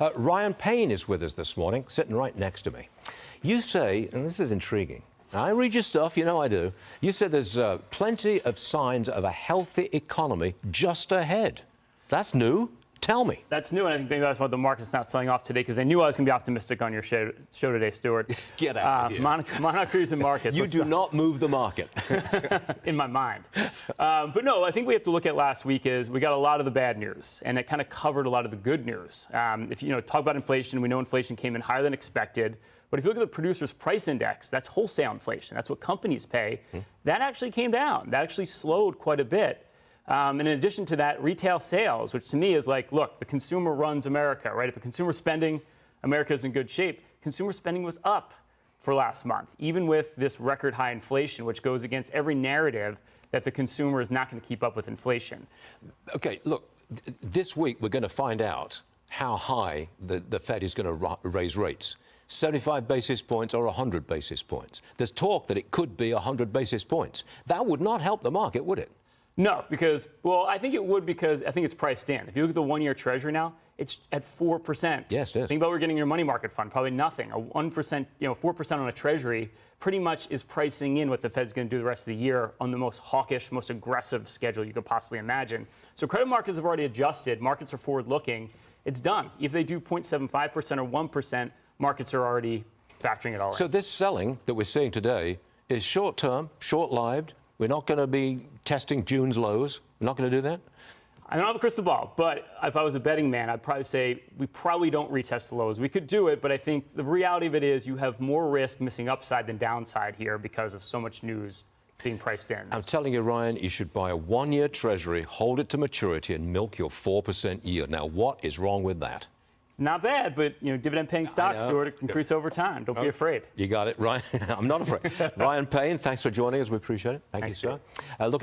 Uh, Ryan Payne is with us this morning, sitting right next to me. You say, and this is intriguing. I read your stuff, you know I do. You said there's uh, plenty of signs of a healthy economy just ahead. That's new. Tell me. That's new, and I think maybe that's why the market's not selling off today because I knew I was going to be optimistic on your show, show today, Stuart. Get out of uh, here. Mon- Monarch Cruise and Markets. You let's do not move the market. in my mind. Um, but no, I think we have to look at last week is we got a lot of the bad news, and it kind of covered a lot of the good news. Um, if you know talk about inflation, we know inflation came in higher than expected. But if you look at the producer's price index, that's wholesale inflation. That's what companies pay. That actually came down. That actually slowed quite a bit. Um, and in addition to that, retail sales, which to me is like, look, the consumer runs America, right? If the consumer spending, America is in good shape. Consumer spending was up for last month, even with this record high inflation, which goes against every narrative that the consumer is not going to keep up with inflation. Okay, look, th- this week we're going to find out how high the, the Fed is going to ra- raise rates. 75 basis points or 100 basis points. There's talk that it could be 100 basis points. That would not help the market, would it? No, because, well, I think it would because I think it's priced in. If you look at the one year treasury now, it's at 4%. Yes, it is. Think about what we're getting your money market fund, probably nothing. A 1%, you know, 4% on a treasury pretty much is pricing in what the Fed's going to do the rest of the year on the most hawkish, most aggressive schedule you could possibly imagine. So credit markets have already adjusted. Markets are forward looking. It's done. If they do 0.75% or 1%, markets are already factoring it all So in. this selling that we're seeing today is short term, short lived. We're not going to be testing June's lows. We're not going to do that. I don't have a crystal ball, but if I was a betting man, I'd probably say we probably don't retest the lows. We could do it, but I think the reality of it is you have more risk missing upside than downside here because of so much news being priced in. I'm telling you, Ryan, you should buy a one year treasury, hold it to maturity, and milk your 4% yield. Now, what is wrong with that? Not bad, but you know, dividend-paying stocks. Stuart, increase over time. Don't be afraid. You got it, Ryan. I'm not afraid. Ryan Payne, thanks for joining us. We appreciate it. Thank Thanks, you, sir. Uh, look